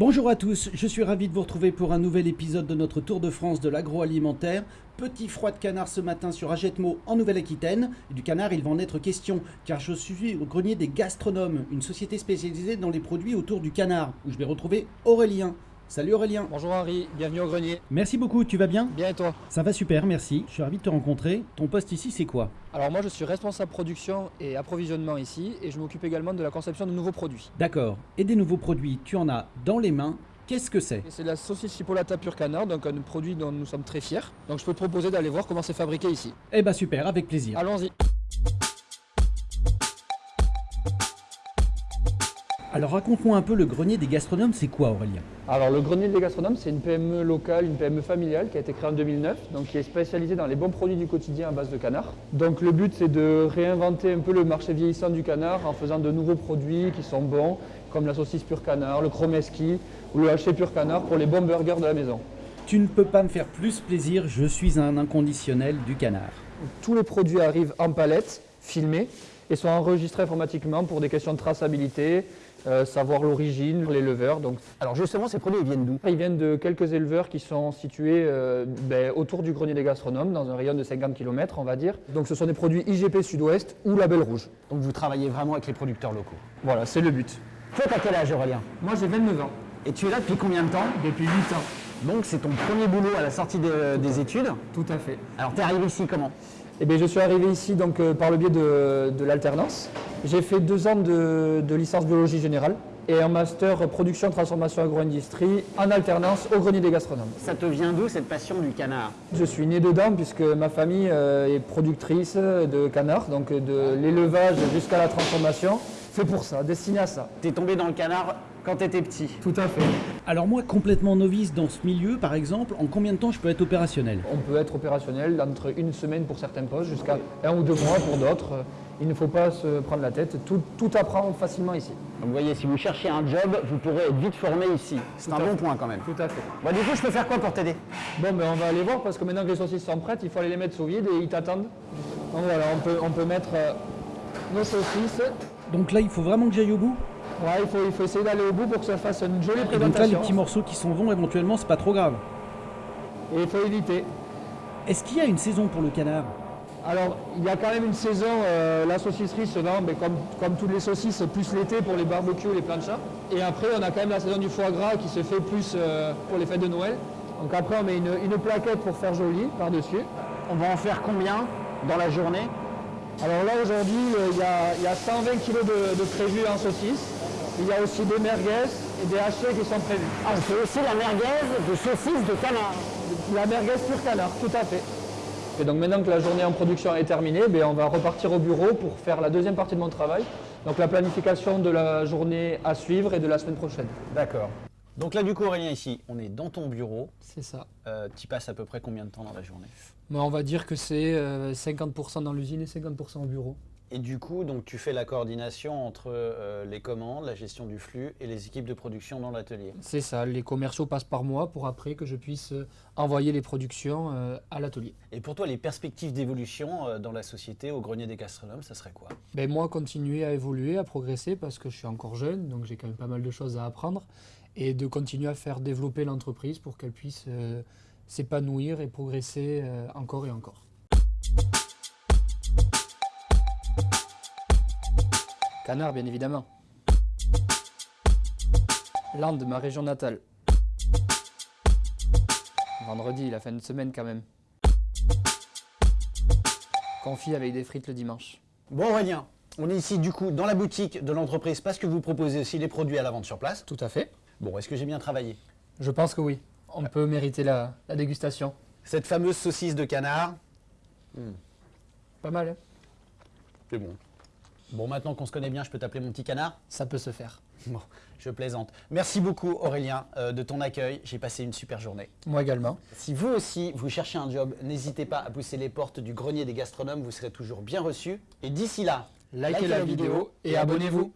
Bonjour à tous, je suis ravi de vous retrouver pour un nouvel épisode de notre Tour de France de l'agroalimentaire. Petit froid de canard ce matin sur Agetmo en Nouvelle-Aquitaine. Du canard, il va en être question car je suis au grenier des gastronomes, une société spécialisée dans les produits autour du canard, où je vais retrouver Aurélien. Salut Aurélien. Bonjour Henri, bienvenue au grenier. Merci beaucoup, tu vas bien? Bien et toi? Ça va super, merci. Je suis ravi de te rencontrer. Ton poste ici, c'est quoi? Alors moi je suis responsable production et approvisionnement ici et je m'occupe également de la conception de nouveaux produits. D'accord. Et des nouveaux produits, tu en as dans les mains. Qu'est-ce que c'est? C'est la saucisse chipolata pur canard, donc un produit dont nous sommes très fiers. Donc je peux te proposer d'aller voir comment c'est fabriqué ici. Eh bah super, avec plaisir. Allons-y. Alors raconte-moi un peu le grenier des gastronomes, c'est quoi Aurélien? Alors le grenier des gastronomes, c'est une PME locale, une PME familiale qui a été créée en 2009, donc qui est spécialisée dans les bons produits du quotidien à base de canard. Donc le but c'est de réinventer un peu le marché vieillissant du canard en faisant de nouveaux produits qui sont bons, comme la saucisse pur canard, le chromeski ou le haché pur canard pour les bons burgers de la maison. Tu ne peux pas me faire plus plaisir, je suis un inconditionnel du canard. Tous les produits arrivent en palette, filmés, et sont enregistrés informatiquement pour des questions de traçabilité, euh, savoir l'origine, l'éleveur. Donc, Alors justement, ces produits ils viennent d'où? Ils viennent de quelques éleveurs qui sont situés euh, ben, autour du grenier des gastronomes, dans un rayon de 50 km, on va dire. Donc ce sont des produits IGP Sud-Ouest ou Label Rouge. Donc vous travaillez vraiment avec les producteurs locaux? Voilà, c'est le but. Toi, t'as quel âge Aurélien? Moi j'ai 29 ans, Et tu es là depuis combien de temps? Depuis 8 ans. Donc c'est ton premier boulot à la sortie de- des études? Tout à fait. Alors t'es arrivé ici comment? Eh bien, je suis arrivé ici donc, euh, par le biais de, de l'alternance. J'ai fait deux ans de, de licence biologie générale et un master production transformation agro-industrie en alternance au grenier des gastronomes. Ça te vient d'où cette passion du canard? Je suis né dedans puisque ma famille euh, est productrice de canards, donc de l'élevage jusqu'à la transformation. Fait pour ça, destiné à ça. T'es tombé dans le canard quand t'étais petit. Tout à fait. Alors moi, complètement novice dans ce milieu, par exemple, en combien de temps je peux être opérationnel? On peut être opérationnel entre une semaine pour certains postes jusqu'à un ou deux mois pour d'autres. Il ne faut pas se prendre la tête. Tout, tout apprend facilement ici. Donc vous voyez, si vous cherchez un job, vous pourrez être vite formé ici. C'est un bon fait. point quand même. Tout à fait. Bon, du coup, je peux faire quoi pour t'aider? Bon, ben on va aller voir parce que maintenant que les saucisses sont prêtes, il faut aller les mettre sous vide et ils t'attendent. Donc voilà, on peut, on peut mettre euh, nos saucisses. Donc là, il faut vraiment que j'aille au bout? Ouais, il faut, il faut essayer d'aller au bout pour que ça fasse une jolie Et donc là, les présentation. petits morceaux qui s'en vont, éventuellement, c'est pas trop grave. Et il faut éviter. Est-ce qu'il y a une saison pour le canard? Alors, il y a quand même une saison, euh, la saucisserie se vend mais comme, comme toutes les saucisses, plus l'été pour les barbecues, les planchas. Et après, on a quand même la saison du foie gras qui se fait plus euh, pour les fêtes de Noël. Donc après, on met une, une plaquette pour faire joli par-dessus. On va en faire combien dans la journée? Alors là, aujourd'hui, euh, il y, a, il y a 120 kg de, de prévus en saucisses. Il y a aussi des merguez et des hachés qui sont prévus. Ah, fait aussi la merguez de saucisse de canard. La merguez pur canard, tout à fait. Et donc maintenant que la journée en production est terminée, ben, on va repartir au bureau pour faire la deuxième partie de mon travail. Donc la planification de la journée à suivre et de la semaine prochaine. D'accord. Donc là, du coup, Aurélien, ici, on est dans ton bureau. C'est ça. Euh, tu passes à peu près combien de temps dans la journée? On va dire que c'est euh, 50% dans l'usine et 50% au bureau. Et du coup, donc tu fais la coordination entre euh, les commandes, la gestion du flux et les équipes de production dans l'atelier. C'est ça, les commerciaux passent par moi pour après que je puisse euh, envoyer les productions euh, à l'atelier. Et pour toi, les perspectives d'évolution euh, dans la société au grenier des gastronomes, ça serait quoi? Ben moi, continuer à évoluer, à progresser parce que je suis encore jeune, donc j'ai quand même pas mal de choses à apprendre. Et de continuer à faire développer l'entreprise pour qu'elle puisse s'épanouir et progresser encore et encore. Canard, bien évidemment. Landes, ma région natale. Vendredi, la fin de semaine quand même. Confit avec des frites le dimanche. Bon Aurélien, on est ici du coup dans la boutique de l'entreprise parce que vous proposez aussi les produits à la vente sur place. Tout à fait. Bon, est-ce que j'ai bien travaillé? Je pense que oui. On peut mériter la, la dégustation. Cette fameuse saucisse de canard, Pas mal, hein? C'est bon. Bon, maintenant qu'on se connaît bien, je peux t'appeler mon petit canard Ça peut se faire. Bon, je plaisante. Merci beaucoup Aurélien euh, de ton accueil. J'ai passé une super journée. Moi également. Si vous aussi, vous cherchez un job, n'hésitez pas à pousser les portes du grenier des gastronomes, vous serez toujours bien reçus. Et d'ici là, Likez la vidéo et abonnez-vous.